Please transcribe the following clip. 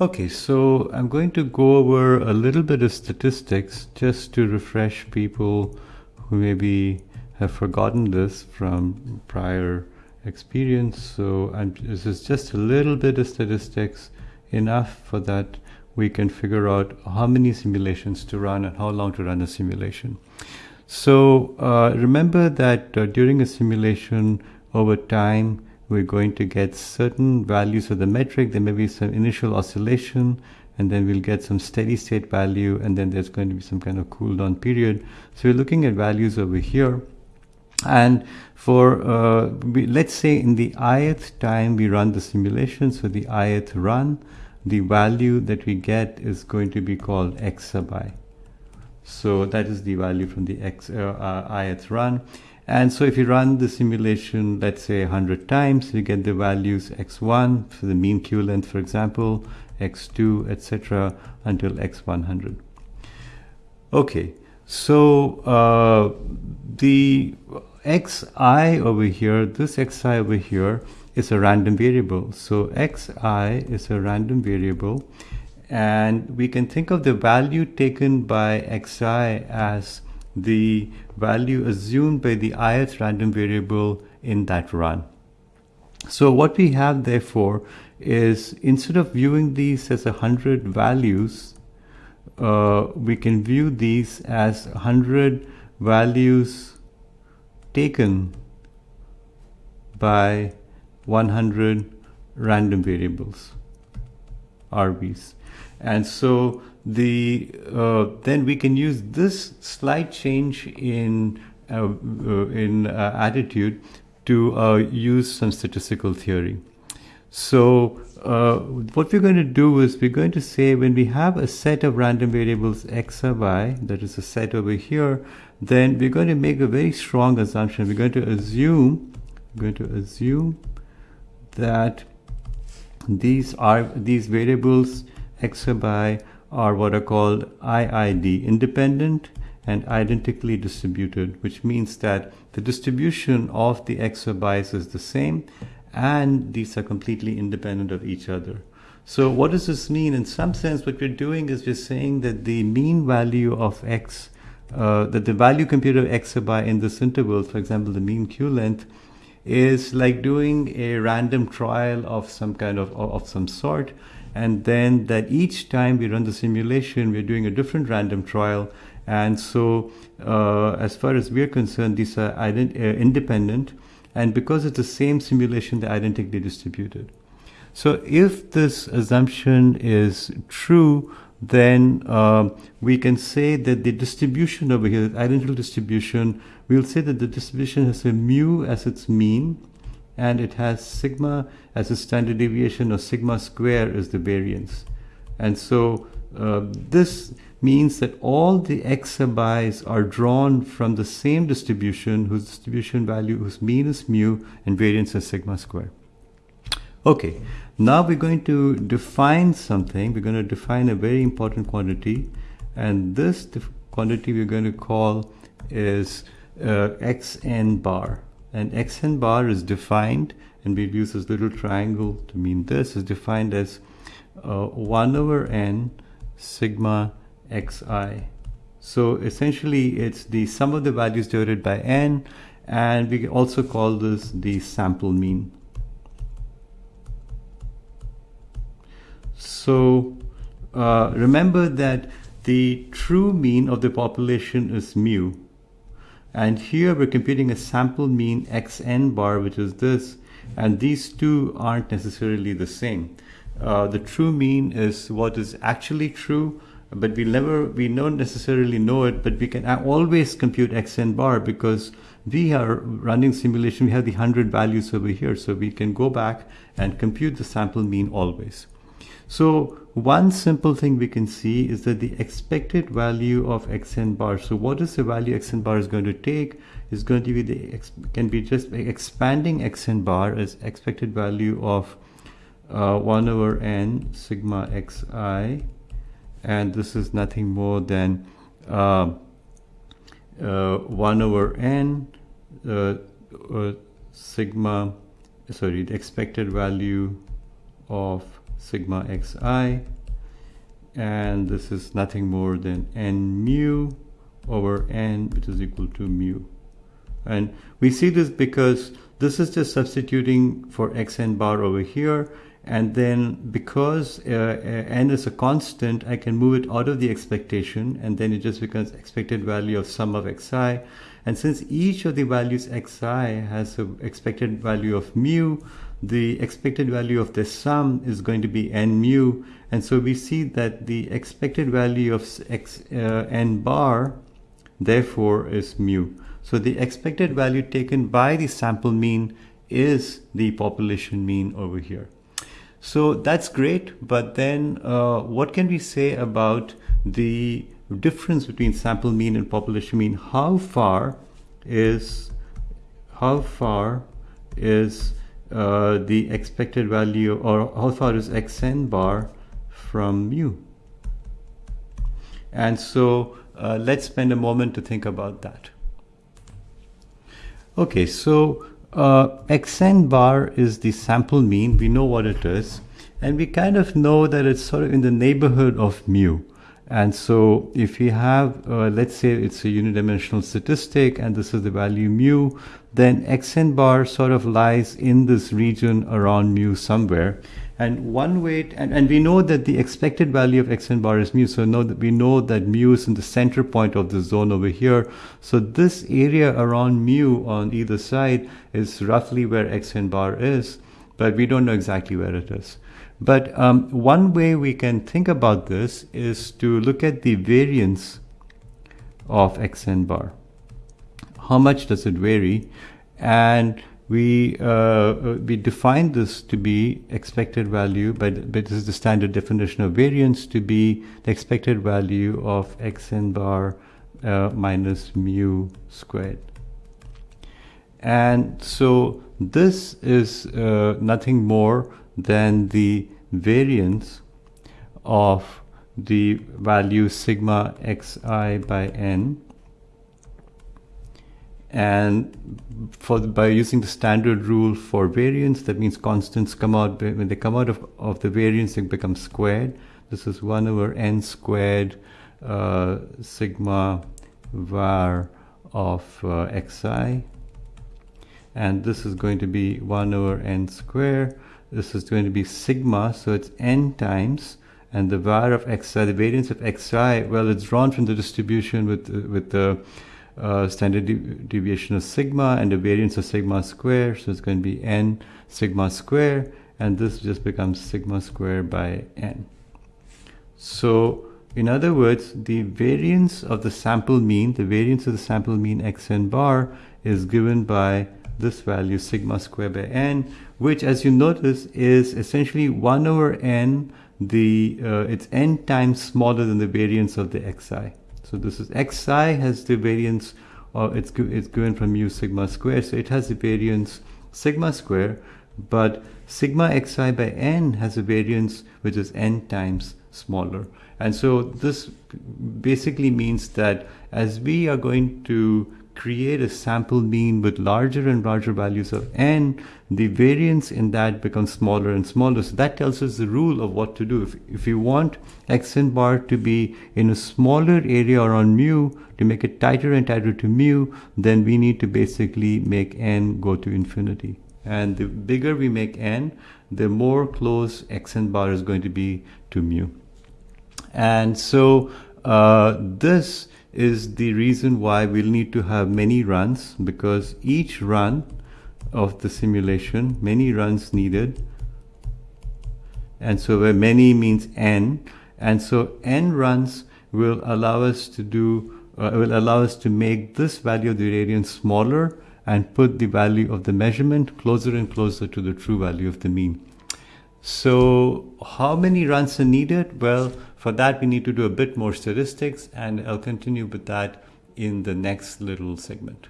Okay, so I'm going to go over a little bit of statistics just to refresh people who maybe have forgotten this from prior experience. So I'm, this is just a little bit of statistics, enough for that we can figure out how many simulations to run and how long to run a simulation. So uh, remember that uh, during a simulation over time, we're going to get certain values of the metric. There may be some initial oscillation, and then we'll get some steady state value, and then there's going to be some kind of cool down period. So we're looking at values over here. And for, uh, we, let's say in the ith time we run the simulation, so the ith run, the value that we get is going to be called x sub i. So that is the value from the x uh, uh, ith run. And so if you run the simulation, let's say 100 times, you get the values x1 for the mean queue length, for example, x2, etc., until x100. Okay, so uh, the xi over here, this xi over here is a random variable. So xi is a random variable, and we can think of the value taken by xi as the value assumed by the ith random variable in that run. So what we have therefore is instead of viewing these as 100 values, uh, we can view these as 100 values taken by 100 random variables, RVs. And so the uh, then we can use this slight change in uh, uh, in uh, attitude to uh, use some statistical theory. So what we're going to do is we're going to say when we have a set of random variables x sub i, that is a set over here, then we're going to make a very strong assumption. We're going to assume, we're going to assume that these are these variables x sub i are what are called IID, independent and identically distributed, which means that the distribution of the x sub i's is the same and these are completely independent of each other. So what does this mean? In some sense, what we're doing is we're saying that the mean value of x, uh, that the value computed of x i in this interval, for example, the mean queue length, is like doing a random trial of some kind of, of some sort and then that each time we run the simulation, we're doing a different random trial. And so, uh, as far as we're concerned, these are uh, independent. And because it's the same simulation, they're identically distributed. So if this assumption is true, then uh, we can say that the distribution over here, the identical distribution, we'll say that the distribution has a mu as its mean, and it has sigma as a standard deviation or sigma square is the variance. And so uh, this means that all the x sub i's are drawn from the same distribution whose distribution value whose mean is mu and variance is sigma square. Okay, now we're going to define something. We're going to define a very important quantity and this quantity we're going to call is uh, xn bar. And xn bar is defined and we use this little triangle to mean this is defined as uh, 1 over n sigma xi. So essentially it's the sum of the values divided by n and we also call this the sample mean so uh, remember that the true mean of the population is mu and here we're computing a sample mean xn bar, which is this, and these two aren't necessarily the same. Uh, the true mean is what is actually true, but we never, we don't necessarily know it, but we can always compute xn bar because we are running simulation, we have the 100 values over here, so we can go back and compute the sample mean always. So one simple thing we can see is that the expected value of xn bar, so what is the value xn bar is going to take, is going to be the, can be just expanding xn bar as expected value of uh, 1 over n sigma xi, and this is nothing more than uh, uh, 1 over n uh, uh, sigma, sorry, the expected value of sigma xi and this is nothing more than n mu over n which is equal to mu. And we see this because this is just substituting for xn bar over here and then because uh, uh, n is a constant I can move it out of the expectation and then it just becomes expected value of sum of xi and since each of the values xi has an expected value of mu the expected value of the sum is going to be n mu. And so we see that the expected value of x uh, n bar therefore is mu. So the expected value taken by the sample mean is the population mean over here. So that's great but then uh, what can we say about the difference between sample mean and population mean how far is how far is uh, the expected value or how far is xn bar from mu. And so uh, let's spend a moment to think about that. Okay, so uh, xn bar is the sample mean. We know what it is. And we kind of know that it's sort of in the neighborhood of mu. And so if we have, uh, let's say it's a unidimensional statistic and this is the value mu, then xn bar sort of lies in this region around mu somewhere. And one way, and, and we know that the expected value of xn bar is mu. So know that we know that mu is in the center point of the zone over here. So this area around mu on either side is roughly where xn bar is, but we don't know exactly where it is. But um, one way we can think about this is to look at the variance of xn bar. How much does it vary? And we uh, we define this to be expected value, but, but this is the standard definition of variance to be the expected value of xn bar uh, minus mu squared. And so this is uh, nothing more than the variance of the value sigma xi by n. And for by using the standard rule for variance that means constants come out when they come out of, of the variance they become squared. This is 1 over n squared uh, sigma var of uh, xi. And this is going to be 1 over n squared this is going to be sigma, so it's n times, and the var of xi, the variance of xi, well, it's drawn from the distribution with, with the uh, standard de deviation of sigma and the variance of sigma square, so it's going to be n sigma square, and this just becomes sigma square by n. So, in other words, the variance of the sample mean, the variance of the sample mean xn bar is given by this value sigma square by n, which as you notice is essentially 1 over n, the uh, it's n times smaller than the variance of the xi. So this is xi has the variance, or it's, it's given from mu sigma square, so it has the variance sigma square, but sigma xi by n has a variance which is n times smaller. And so this basically means that as we are going to create a sample mean with larger and larger values of n, the variance in that becomes smaller and smaller. So that tells us the rule of what to do. If, if you want xn bar to be in a smaller area around mu, to make it tighter and tighter to mu, then we need to basically make n go to infinity. And the bigger we make n, the more close xn bar is going to be to mu. And so uh, this is the reason why we'll need to have many runs because each run of the simulation, many runs needed. And so where many means n. And so n runs will allow us to do, uh, will allow us to make this value of the variance smaller and put the value of the measurement closer and closer to the true value of the mean. So how many runs are needed? Well, for that, we need to do a bit more statistics and I'll continue with that in the next little segment.